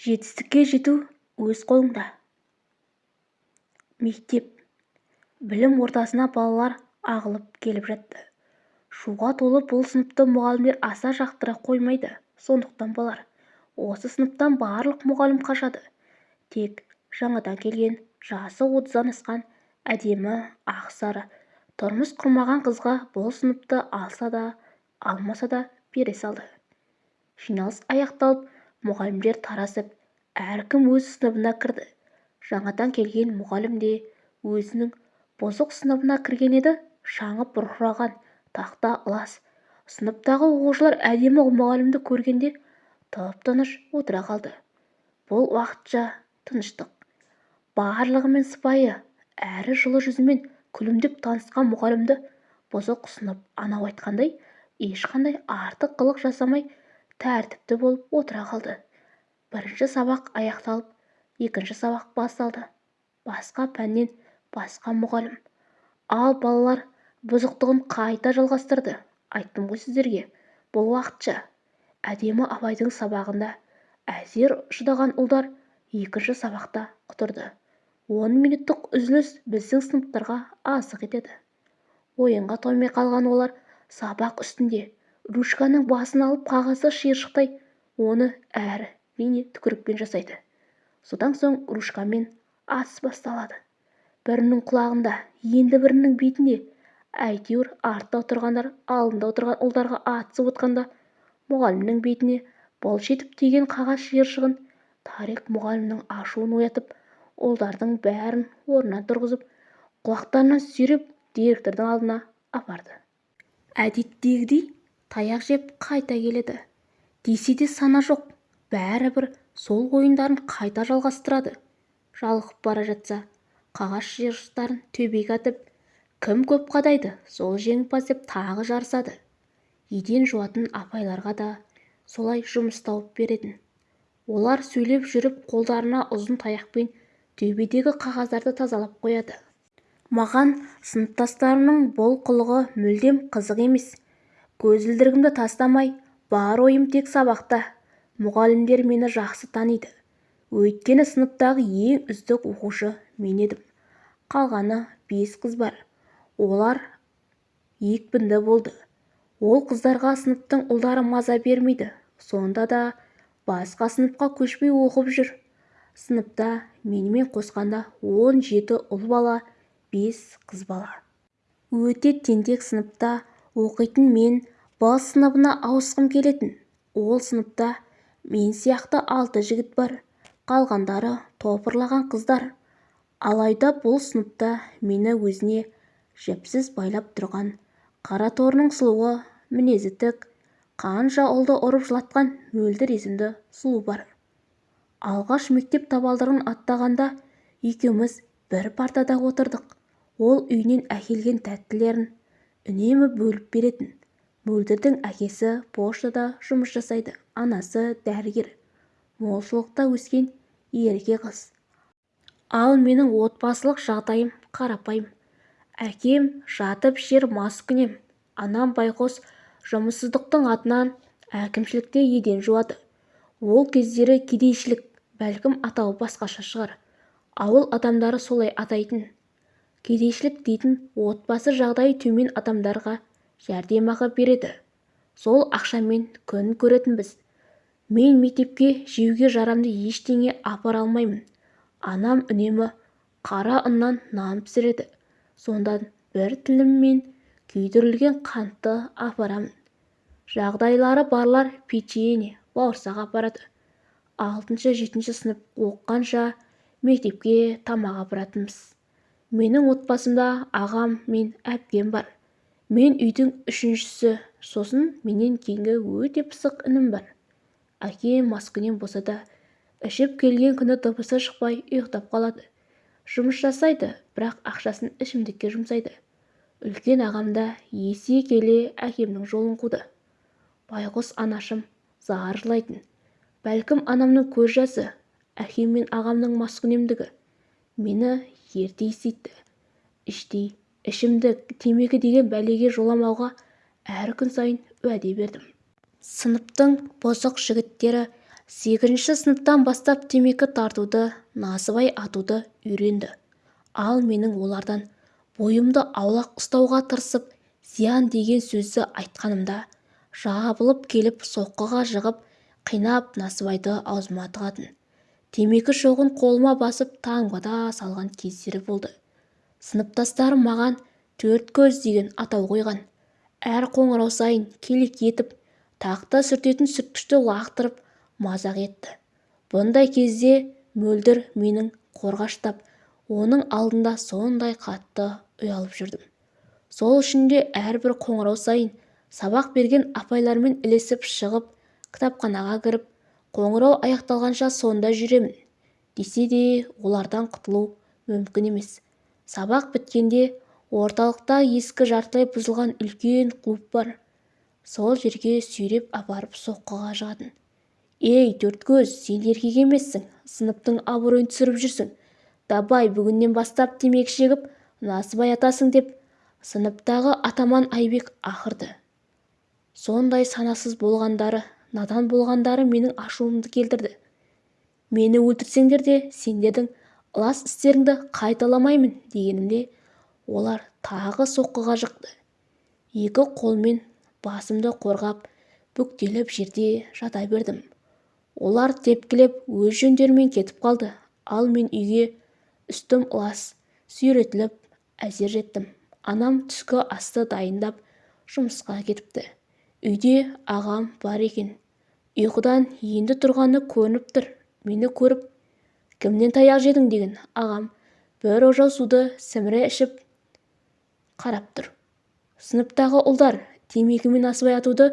жетістікке жету өз қолыңда. Мектеп. Білім ордасына балалар ағылып келіп жатты. Шуға толы бұл сыныпты мұғалімдер аса жақтыра қоймайды. Сондықтан болар. Осы сыныптан барлық мұғалім қашады. Тек жаңадан келген жасы отыздан асқан әдемі ақ-сары тұрмыс құрмаған қызға бұл сыныпты алса да алмаса да бере салды. Жиналыс аяқталып мұғалімдер тарасып әркім өз сыныбына кірді. Жаңадан келген мұғалім де өзінің бұзық сыныбына кірген еді шаңы бұрқыраған тақта ылас. Сыныптағы оқушылар әдемі мұғалімді көргенде тып-тыныш отыра қалды. Бұл уақытша тыныштық. Барлығымен сыпайы әрі жылы жүзімен күлімдеп танысқан мұғалімді бұзық сынып анау айтқандай ешқандай артық қылық жасамай тәртіпті болып отыра қалды. Бірінші сабақ аяқталып екінші сабақ басталды. Басқа пәннен басқа мұғалім. Ал балалар бұзықтығын қайта жалғастырды. Айттым ғой сіздерге бұл уақытша. Әдемі абайдың сабағында әзер шыдаған ұлдар екінші сабақта құтырды. Он минуттық үзіліс біздің сыныптарға азық етеді. Ойынға тоймай қалған олар сабақ үстінде ручканың басын алып қағазды шиыршықтай оны әр-рене түкірікпен жасайды. Содан соң ручкамен атыс басталады. Бірінің құлағында енді бірінің бетінде әйтеуір артта отырғандар алдында отырған ұлдарға атысып отқанда мұғалімнің бетіне былш етіп тиген қағаз шиыршығын тарих мұғалімнің ашуын оятып ұлдардың бәрін орнынан тұрғызып құлақтарынан сүйреп директордың алдына апарды. Әдеттегідей таяқ жеп қайта келеді. Десе де сана жоқ. Бәрібір сол ойындарын қайта жалғастырады. Жалығып бара жатса қағаз шиыршықтарын төбеге атып кім көп қадайды сол жеңімпаз деп тағы жарысады. Еден жуатын апайларға да солай жұмыс тауып беретін. Олар сөйлеп жүріп қолдарына ұзын таяқпен төбедегі қағаздарды тазалап қояды. Маған сыныптастарымның бұл қылығы мүлдем қызық емес. Көзілдірігімді тастамай бар ойым тек сабақта. Мұғалімдер мені жақсы таниды. Өйткені сыныптағы ең үздік оқушы мен едім. Қалғаны бес қыз бар. Олар екпінді болды. Ол қыздарға сыныптың ұлдары маза бермейді. Сонда да басқа сыныпқа көшпей оқып жүр. Сыныпта менімен қосқанда он жеті ұл бала бес қыз бала. Өте тентек сыныпта оқитын мен б сыныбына ауысқым келетін. Ол сыныпта мен сияқты алты жігіт бар. Қалғандары топырлаған қыздар. Алайда бұл сыныпта мені өзіне жіпсіз байлап тұрған қара торының сұлуы мінезі тік қанша ұлды ұрып жылатқан мөлдір есімді сұлу бар. Алғаш мектеп табалдырығын аттағанда екеуміз бір партада отырдық. Ол үйінен әкелген тәттілерін үнемі бөліп беретін. Мөлдірдің әкесі поштада жұмыс жасайды анасы дәрігер. Молшылықта өскен ерке қыз. Ал менің отбасылық жағдайым қарапайым. Әкем жатып жер маскүнем анам байқос жұмыссыздықтың атынан әкімшілікте еден жуады. Ол кездері кедейшілік бәлкім атауы басқаша шығар. Ауыл адамдары солай атайтын. Кедейшілік дейтін отбасы жағдайы төмен адамдарға жәрдемақы береді. Сол ақшамен күн көретінбіз. Мен мектепке жеуге жарамды ештеңе апара алмаймын. Анам үнемі қара ұннан нан пісіреді. Сондан бір тіліммен күйдірілген қантты апарамын. Жағдайлары барлар печенье бауырсақ апарады. Алтыншы жетінші сынып оқығанша мектепке тамақ апаратынбыз. Менің отбасымда ағам мен әпкем бар. Мен үйдің үшіншісі сосын менен кейінгі өте пысық інім бар. Әкем маскүнем болса да ішіп келген күні дыбысы шықпай ұйықтап қалады. Жұмыс жасайды бірақ ақшасын ішімдікке жұмсайды. Үлкен ағам да есе келе әкемнің жолын қуды. Байғұс анашым зар жылайтын. Бәлкім анамның көз жасы әкем мен ағамның маскүнемдігі. Мені ерте есейтті іштей ішімдік темекі деген бәлеге жоламауға әр күн сайын уәде бердім сыныптың бұзық жігіттері сегізінші сыныптан бастап темекі тартуды насыбай атуды үйренді. Ал менің олардан бойымды аулақ ұстауға тырысып зиян деген сөзді айтқанымда жабылып келіп соққыға жығып қинап насыбайды аузыма тығатын темекі шоғын қолыма басып таңбада салған кездері болды. Сыныптастарым маған төрт көз деген атау қойған. Әр қоңырау сайын келек етіп тақта сүртетін сүрткішті лақтырып мазақ етті. Бұндай кезде мөлдір менің қорғаштап оның алдында сондай қатты ұялып жүрдім. Сол үшін де әрбір қоңырау сайын сабақ берген апайлармен ілесіп шығып кітапханаға кіріп қоңырау аяқталғанша сонда жүремін. Десе де олардан құтылу мүмкін емес. Сабақ біткенде орталықта ескі жартылай бұзылған үлкен клуб бар. Сол жерге сүйреп апарып соққыға жығатын ей төрткөз сен еркек емессің сыныптың абыройын түсіріп жүрсің. Давай бүгіннен бастап темекі шегіп насыбай атасың деп сыныптағы атаман айбек ақырды. Сондай санасыз болғандары надан болғандары менің ашуымды келтірді. Мені өлтірсеңдер де сендердің ылас істеріңді қайталамаймын дегенімде олар тағы соққыға жықты. Екі қолмен басымды қорғап бүктеліп жерде жата бердім. Олар тепкілеп өз жөндерімен кетіп қалды ал мен үйге үстім ылас сүйретіліп әзер жеттім. Анам түскі асты дайындап жұмысқа кетіпті. Үйде ағам бар екен. Ұйқыдан енді тұрғаны көрініп тұр. Мені көріп кімнен таяқ жедің? деген ағам бір ожау суды сіміре ішіп қарап тұр. Сыныптағы ұлдар темекімен асыбай атуды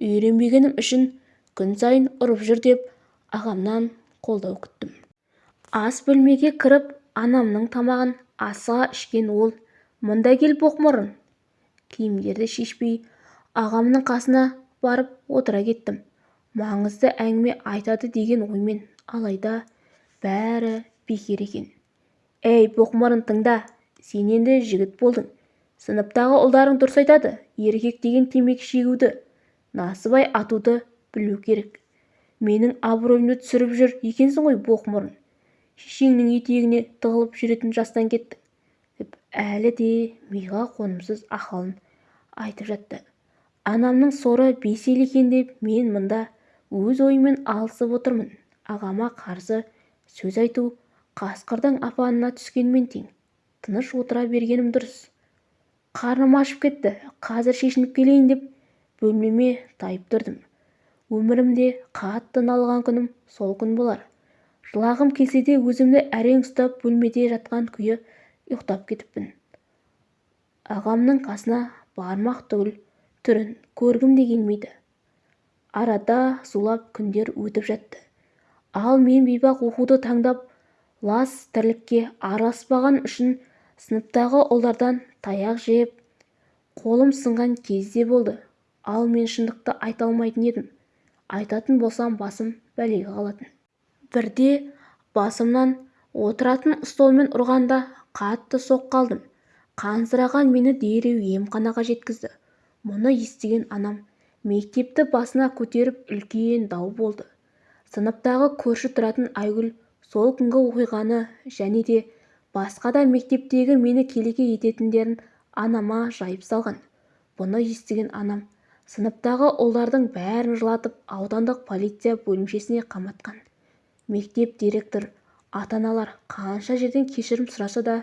үйренбегенім үшін күн сайын ұрып жүр деп ағамнан қолдау күттім. Ас бөлмеге кіріп анамның тамағын асыға ішкен ол мында кел боқмұрын! киімдерді шешпей ағамның қасына барып отыра кеттім. Маңызды әңгіме айтады деген оймен. Алайда бәрі бекер екен. Әй боқмұрын тыңда сен енді жігіт болдың. Сыныптағы ұлдарың дұрыс айтады еркек деген темекі шегуді. Насыбай атуды білу керек. Менің абыройымды түсіріп жүр екенсің ғой боқмұрын шешеңнің етегіне тығылып жүретін жастан кеттің деп әлі де миға қонымсыз ақылын айтып жатты. Анамның соры бес ел екен деп мен мұнда өз ойыммен алысып отырмын. Ағама қарсы сөз айту қасқырдың апанына түскенмен тең. Тыныш отыра бергенім дұрыс. Қарным ашып кетті. Қазір шешініп келейін деп бөлмеме тайып тұрдым. Өмірімде қатты налыған күнім сол күн болар. Жылағым келсе де өзімді әрең ұстап бөлмеде жатқан күйі ұйықтап кетіппін. Ағамның қасына бармақ түгіл түрін көргім де келмейді. Арада зулап күндер өтіп жатты. Ал мен бейбақ оқуды таңдап лас тірлікке араласпаған үшін сыныптағы ұлдардан таяқ жеп қолым сынған кез де болды. Ал мен шындықты айта алмайтын едім. Айтатын болсам басым бәлеге қалатын. Бірде басымнан отыратын столмен ұрғанда қатты соққы алдым қансыраған мені дереу емханаға жеткізді. Мұны естіген анам мектепті басына көтеріп үлкен дау болды. Сыныптағы көрші тұратын айгүл сол күнгі оқиғаны және де басқа да мектептегі мені келеке ететіндерін анама жайып салған. Бұны естіген анам сыныптағы ұлдардың бәрін жылатып аудандық полиция бөлімшесіне қаматқан. Мектеп директор ата-аналар қанша жерден кешірім сұраса да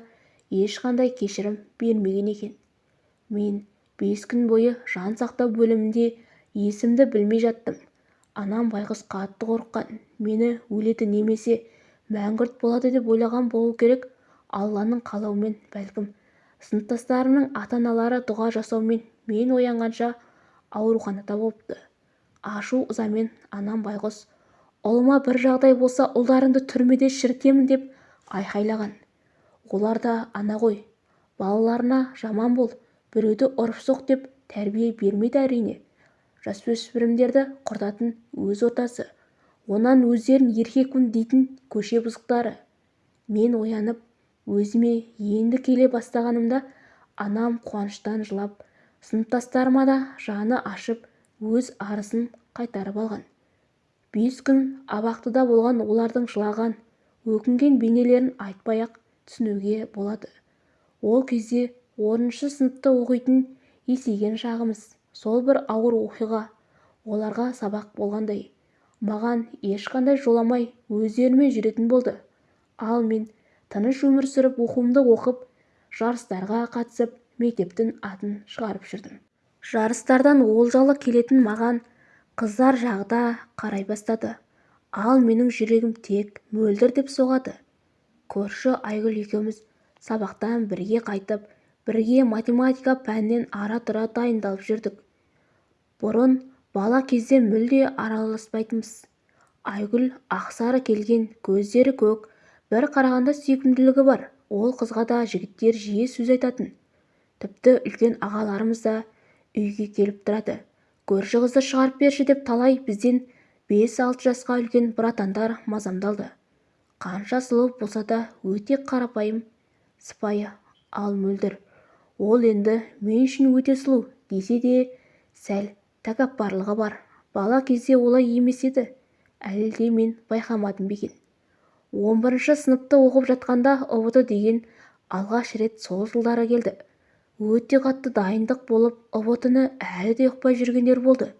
ешқандай кешірім бермеген екен. Мен бес күн бойы жан сақтау бөлімінде есімді білмей жаттым. Анам байғұс қатты қорыққан. Мені өледі немесе мәңгүрт болады деп ойлаған болу керек. Алланың қалауымен бәлкім. Сыныптастарымның ата-аналары дұға жасаумен мен оянғанша ауруханада болыпты. Ашу-ызамен анам байғұс ұлыма бір жағдай болса ұлдарыңды түрмеде шірітемін деп айқайлаған. Олар да ана ғой балаларына жаман бол біреуді ұрып-соқ деп тәрбие бермейді әрине. Жасөспірімдерді құртатын өз ортасы онан өздерін еркекпін дейтін көше бұзықтары. Мен оянып өзіме енді келе бастағанымда анам қуаныштан жылап сыныптастарыма да жаны ашып өз арызын қайтарып алған. Бес күн абақтыда болған олардың жылаған өкінген бейнелерін айтпай-ақ түсінуге болады. Ол кезде оныншы сыныпта оқитын есейген шағымыз. Сол бір ауыр оқиға. Оларға сабақ болғандай. Маған ешқандай жоламай өздерімен жүретін болды. Ал мен тыныш өмір сүріп оқуымды оқып жарыстарға қатысып мектептің атын шығарып жүрдім. Жарыстардан олжалы келетін маған қыздар жағы да қарай бастады. Ал менің жүрегім тек мөлдір деп соғады. Көрші айгүл екеуміз сабақтан бірге қайтып бірге математика пәнінен ара-тұра дайындалып жүрдік. Бұрын бала кезде мүлде араласпайтынбыз. Айгүл ақсары келген көздері көк бір қарағанда сүйкімділігі бар. Ол қызға да жігіттер жиі сөз айтатын. Тіпті үлкен ағаларымыз да үйге келіп тұрады. Көрші қызды шығарып берші деп талай бізден бес-алты жасқа үлкен братандар мазамдалды. Қанша сұлу болса да өте қарапайым сыпайы ал мөлдір. Ол енді мен үшін өте сұлу десе де сәл тәкаппарлығы бар. Бала кезде олай емес еді. Әлде мен байқамадым ба екен он бірінші сыныпта оқып жатқанда ұбт деген алғаш рет сол жылдары келді. Өте қатты дайындық болып ұбт-ны әлі де ұқпай жүргендер болды.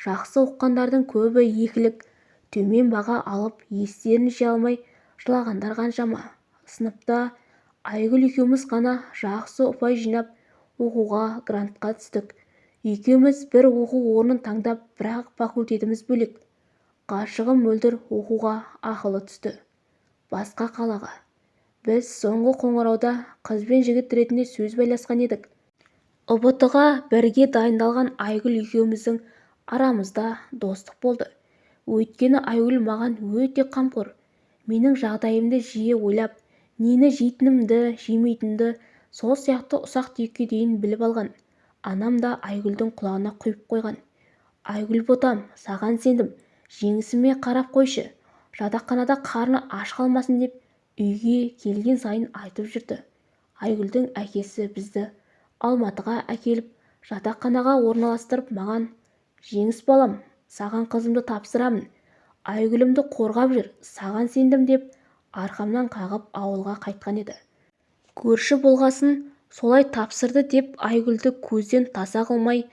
Жақсы оқығандардың көбі екілік төмен баға алып естерін жия алмай жылағандар қаншама. Сыныпта айгүл екеуміз ғана жақсы ұпай жинап оқуға грантқа түстік. Екеуміз бір оқу орнын таңдап бірақ факультетіміз бөлек. Ғашығым мөлдір оқуға ақылы түсті. Басқа қалаға. Біз соңғы қоңырауда қыз бен жігіт ретінде сөз байласқан едік. Ұбт-ға бірге дайындалған айгүл екеуміздің арамызда достық болды. Өйткені айгүл маған өте қамқор. Менің жағдайымды жиі ойлап нені жейтінімді жемейтінімді сол сияқты ұсақ-түйекке дейін біліп алған. Анам да айгүлдің құлағына құйып қойған. Айгүл ботам саған сендім. Жеңісіме қарап қойшы. Жатақханада қарны аш қалмасын деп үйге келген сайын айтып жүрді. Айгүлдің әкесі бізді алматыға әкеліп жатақханаға орналастырып маған жеңіс балам саған қызымды тапсырамын. Айгүлімді қорғап жүр саған сендім деп арқамнан қағып ауылға қайтқан еді. Көрші болғасын солай тапсырды деп айгүлді көзден таса қылмай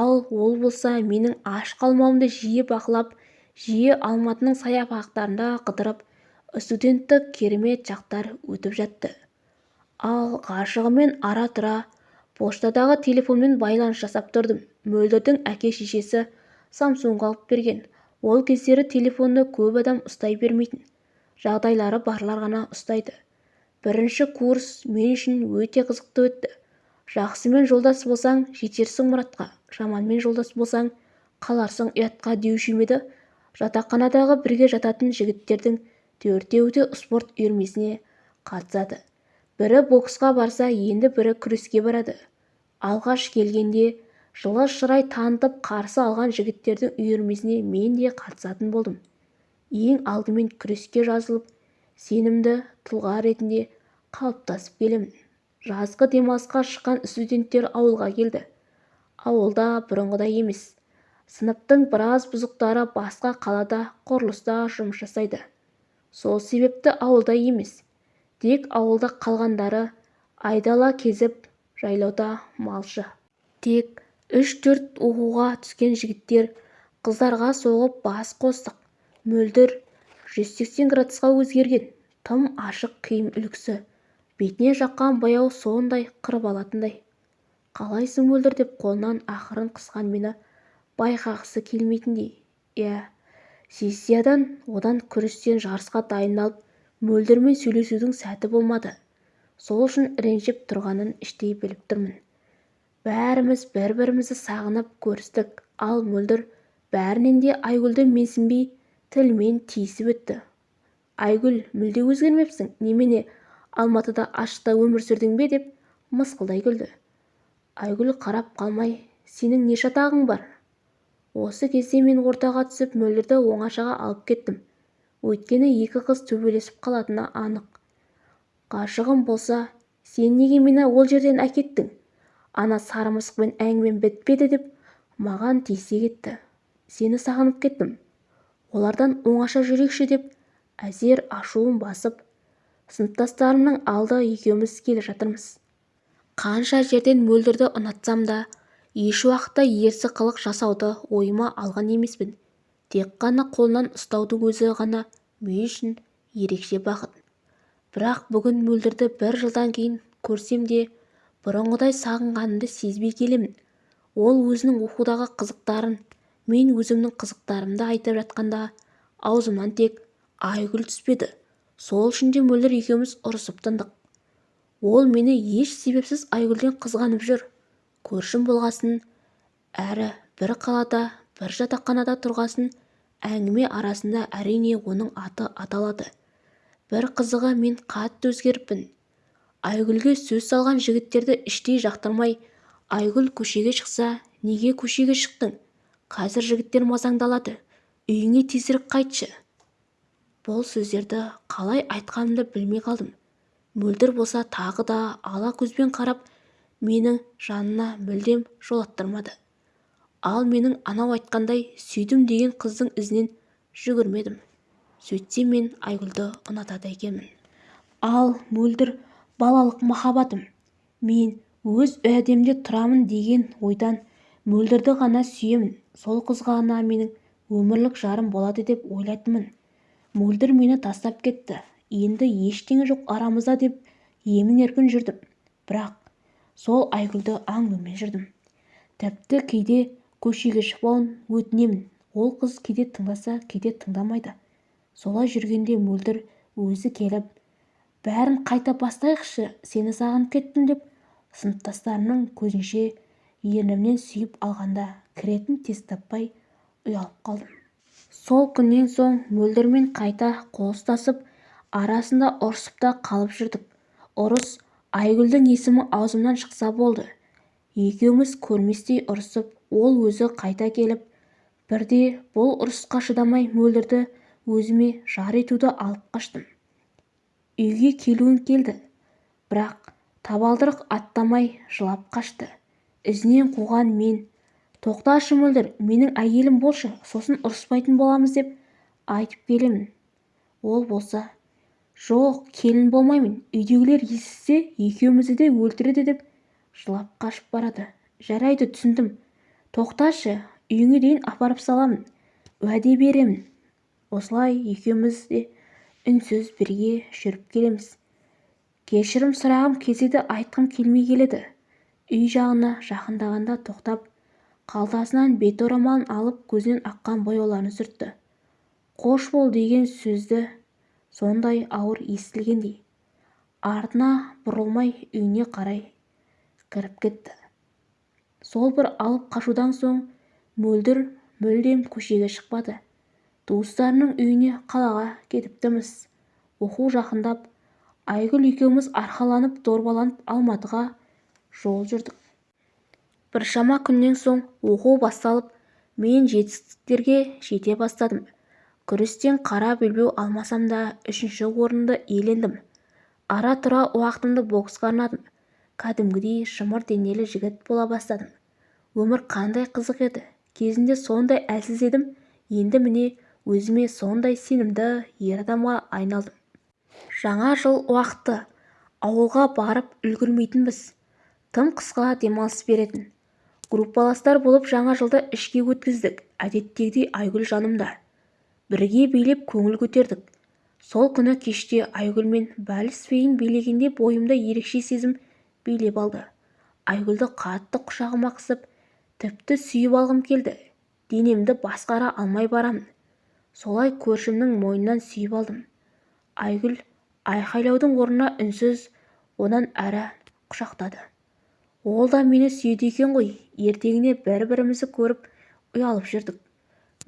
ал ол болса менің аш қалмауымды жиі бақылап жиі алматының саябақтарында қыдырып студенттік керемет шақтар өтіп жатты. Ал ғашығыммен ара-тұра поштадағы телефонмен байланыс жасап тұрдым. Мөлдірдің әке-шешесі самсунг алып берген. Ол кездері телефонды көп адам ұстай бермейтін. Жағдайлары барлар ғана ұстайды. Бірінші курс мен үшін өте қызықты өтті. Жақсымен жолдас болсаң жетерсің мұратқа. Жаманмен жолдас болсаң қаларсың ұятқа деуші ме еді? Жатақханадағы бірге жататын жігіттердің төртеуі де спорт үйірмесіне қатысады. Бірі боксқа барса енді бірі күреске барады. Алғаш келгенде жылы шырай танытып қарсы алған жігіттердің үйірмесіне мен де қатысатын болдым. Ең алдымен күреске жазылып сенімді тұлға ретінде қалыптасып келемін. Жазғы демалысқа шыққан студенттер ауылға келді. Ауылда бұрынғыдай емес. Сыныптың біраз бұзықтары басқа қалада құрылыста жұмыс жасайды. Сол себепті ауылда емес. Тек ауылда қалғандары айдала кезіп жайлауда малшы. Тек үш-төрт оқуға түскен жігіттер қыздарға соғып бас қостық. Мөлдір жүз сексен градусқа өзгерген тым ашық киім үлгісі. Бетіне жаққан бояу сондай қырып алатындай. Қалайсың мөлдір? деп қолынан ақырын қысқан мені байқағысы келмейтіндей иә сессиядан одан күрестен жарысқа дайындалып мөлдірмен сөйлесудің сәті болмады. Сол үшін ренжіп тұрғанын іштей біліп тұрмын. Бәріміз бір-бірімізді сағынып көрістік. Ал мөлдір бәрінен де айгүлді менсінбей тілмен тиісіп өтті. Айгүл мүлде өзгермепсің немене? Алматыда ашықта өмір сүрдің бе? деп мысқылдай күлді. Айгүл қарап қалмай сенің не шатағың бар? Осы кезде мен ортаға түсіп мөлдірді оңашаға алып кеттім. Өйткені екі қыз төбелесіп қалатыны анық. Ғашығым болса сен неге мені ол жерден әкеттің? Ана сары мысықпен әңгімем бітпеді деп маған тиісе кетті. Сені сағынып кеттім. Олардан оңаша жүрейікші деп әзер ашуым басып сыныптастарымның алды екеуміз келе жатырмыз. Қанша жерден мөлдірді ұнатсам да ешуақытта ерсі қылық жасауды ойыма алған емеспін. Тек қана қолынан ұстаудың өзі ғана мен үшін ерекше бақыт. Бірақ бүгін мөлдірді бір жылдан кейін көрсем де бұрынғыдай сағынғанымды сезбей келемін. Ол өзінің оқудағы қызықтарын мен өзімнің қызықтарымды айтып жатқанда аузымнан тек айгүл түспеді. Сол үшін де мөлдір екеуміз ұрысып тындық. Ол мені еш себепсіз айгүлден қызғанып жүр. Көршім болғасын әрі бір қалада бір жатақханада тұрғасын әңгіме арасында әрине оның аты аталады. Бір қызығы мен қатты өзгеріппін. Айгүлге сөз салған жігіттерді іштей жақтырмай айгүл көшеге шықса неге көшеге шықтың? Қазір жігіттер мазаңдалады үйіңе тезірек қайтшы. Бұл сөздерді қалай айтқанымды білмей қалдым. Мөлдір болса тағы да ала көзбен қарап менің жанына мүлдем жолаттырмады ал менің анау айтқандай сүйдім деген қыздың ізінен жүгірмедім. Сөйтсем мен айгүлді ұнатады екенмін. Ал мөлдір балалық махаббатым мен өз уәдемде тұрамын деген ойдан мөлдірді ғана сүйемін. Сол қыз ғана менің өмірлік жарым болады деп ойлайтынмын. Мөлдір мені тастап кетті. Енді ештеңе жоқ арамызда деп емін-еркін жүрдім. Бірақ сол айгүлді аңдумен жүрдім. Тіпті кейде көшеге шықпауын өтінемін. Ол қыз кейде тыңдаса кейде тыңдамайды. Солай жүргенде мөлдір өзі келіп бәрін қайта бастайықшы сені сағынып кеттім деп сыныптастарымның көзінше ернімнен сүйіп алғанда кіретін тез таппай ұялып қалдым. Сол күннен соң мөлдірмен қайта қол ұстасып арасында ұрысып та қалып жүрдік. Ұрыс айгүлдің есімі аузымнан шықса болды. Екеуміз көрместей ұрысып ол өзі қайта келіп бірде бұл ұрысқа шыдамай мөлдірді өзіме жар етуді алып қаштым. Үйге келуім келді бірақ табалдырық аттамай жылап қашты. Ізінен қуған мен тоқташы мөлдір менің әйелім болшы сосын ұрыспайтын боламыз деп айтып келемін. Ол болса жоқ келін болмаймын үйдегілер естісе екеумізді де өлтіреді деп жылап қашып барады. Жарайды түсіндім. Тоқташы үйіңе дейін апарып саламын уәде беремін. Осылай екеуміз де үнсіз бірге жүріп келеміз. Кешірім сұрағым келсе де айтқым келмей келеді. Үй жағына жақындағанда тоқтап қалтасынан бет орамалын алып көзінен аққан бояуларын сүртті. Қош бол деген сөзді сондай ауыр естілгендей артына бұрылмай үйіне қарай кіріп кетті. Сол бір алып қашудан соң мөлдір мүлдем көшеге шықпады. Туыстарының үйіне қалаға кетіптіміз оқу жақындап айгүл екеуміз арқаланып дорбаланып алматыға жол жүрдік біршама күннен соң оқу басталып мен жетістіктерге жете бастадым. Күрестен қара белбеу алмасам да үшінші орынды иелендім. Ара-тұра уақытымды боксқа арнадым. Кәдімгідей шымыр денелі жігіт бола бастадым. Өмір қандай қызық еді. Кезінде сондай әлсіз едім. Енді міне өзіме сондай сенімді ер адамға айналдым. Жаңа жыл уақыты. Ауылға барып үлгірмейтінбіз. Тым қысқа демалыс беретін. Группаластар болып жаңа жылды ішке өткіздік. Әдеттегідей айгүл жанымда. Бірге билеп көңіл көтердік. Сол күні кеште айгүлмен вальс биін билегенде бойымда ерекше сезім билеп алды. Айгүлді қатты құшағыма қысып тіпті сүйіп алғым келді. Денемді басқара алмай барамын. Солай көршімнің мойнынан сүйіп алдым. Айгүл айқайлаудың орнына үнсіз онан әрі құшақтады. Ол да мені сүйеді екен ғой. Ертеңіне бір-бірімізді көріп ұялып жүрдік.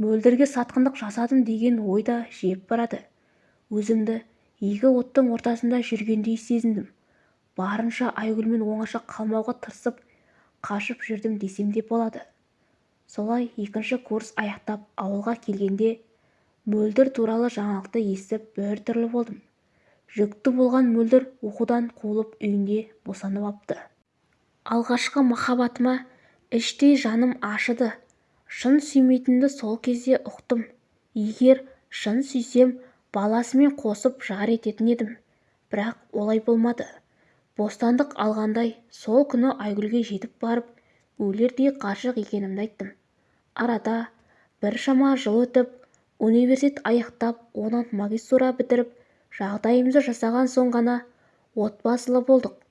Мөлдірге сатқындық жасадым деген ой да жеп барады. Өзімді екі оттың ортасында жүргендей сезіндім. Барынша айгүлмен оңаша қалмауға тырысып қашып жүрдім десем де болады. Солай екінші курс аяқтап ауылға келгенде мөлдір туралы жаңалықты естіп біртүрлі болдым. Жүкті болған мөлдір оқудан қуылып үйінде босанып апты. Алғашқы махаббатыма іштей жаным ашыды. Шын сүймейтінімді сол кезде ұқтым. Егер шын сүйсем баласымен қосып жар ететін едім. Бірақ олай болмады. Бостандық алғандай сол күні айгүлге жетіп барып өлердей ғашық екенімді айттым. Арада біршама жыл өтіп университет аяқтап онан магистратура бітіріп жағдайымызды жасаған соң ғана отбасылы болдық.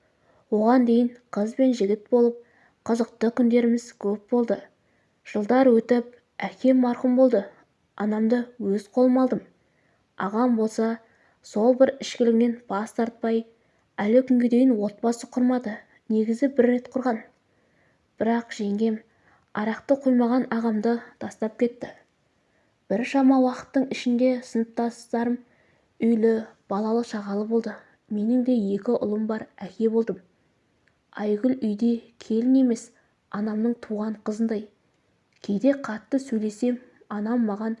Оған дейін қыз бен жігіт болып қызықты күндеріміз көп болды. Жылдар өтіп әкем марқұм болды. Анамды өз қолыма алдым. Ағам болса сол бір ішкілігінен бас тартпай әлі күнге дейін отбасы құрмады негізі бір рет құрған. Бірақ жеңгем арақты қоймаған ағамды тастап кетті. Біршама уақыттың ішінде сыныптастарым үйлі балалы шағалы болды. Менің де екі ұлым бар әке болдым. Айгүл үйде келін емес анамның туған қызындай. Кейде қатты сөйлесем анам маған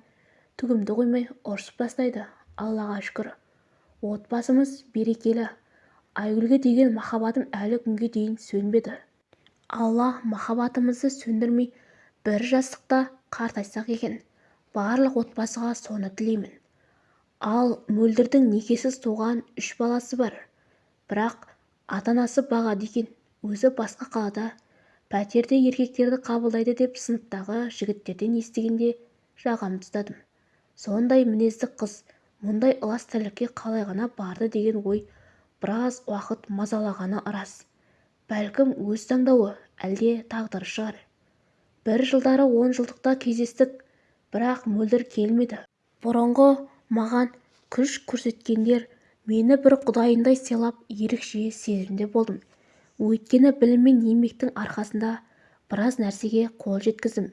түгімді қоймай ұрсып тастайды аллаға шүкір. Отбасымыз берекелі. Айгүлге деген махаббатым әлі күнге дейін сөнбеді. Алла махаббатымызды сөндірмей бір жастықта қартайсақ екен. Барлық отбасыға соны тілеймін. Ал мөлдірдің некесіз туған үш баласы бар. Бірақ ата-анасы бағады екен. Өзі басқа қалада пәтерде еркектерді қабылдайды деп сыныптағы жігіттерден естігенде жағамды ұстадым сондай мінезді қыз мұндай ылас тірлікке қалай ғана барды деген ой біраз уақыт мазалағаны рас. Бәлкім өз таңдауы әлде тағдыры шығар. Бір жылдары он жылдықта кездестік бірақ мөлдір келмеді. Бұрынғы маған күш көрсеткендер мені бір құдайындай сыйлап ерекше сезімде болдым. Өйткені білім мен еңбектің арқасында біраз нәрсеге қол жеткіздім.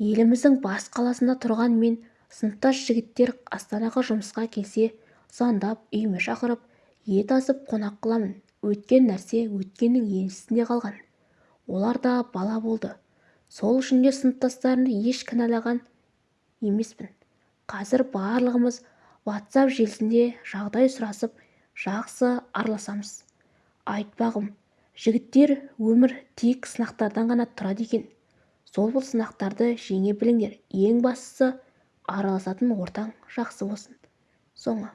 Еліміздің бас қаласында тұрған мен сыныптас жігіттер астанаға жұмысқа келсе звондап үйіме шақырып ет асып қонақ қыламын. Өткен нәрсе өткеннің еншісінде қалған. Олар да бала болды. Сол үшін де сыныптастарымды еш кінәлаған емеспін. Қазір барлығымыз ватсап желісінде жағдай сұрасып жақсы араласамыз. Айтпағым жігіттер өмір тек сынақтардан ғана тұрады екен. Сол сынақтарды жеңе біліңдер. Ең бастысы араласатын ортаң жақсы болсын. Соңы.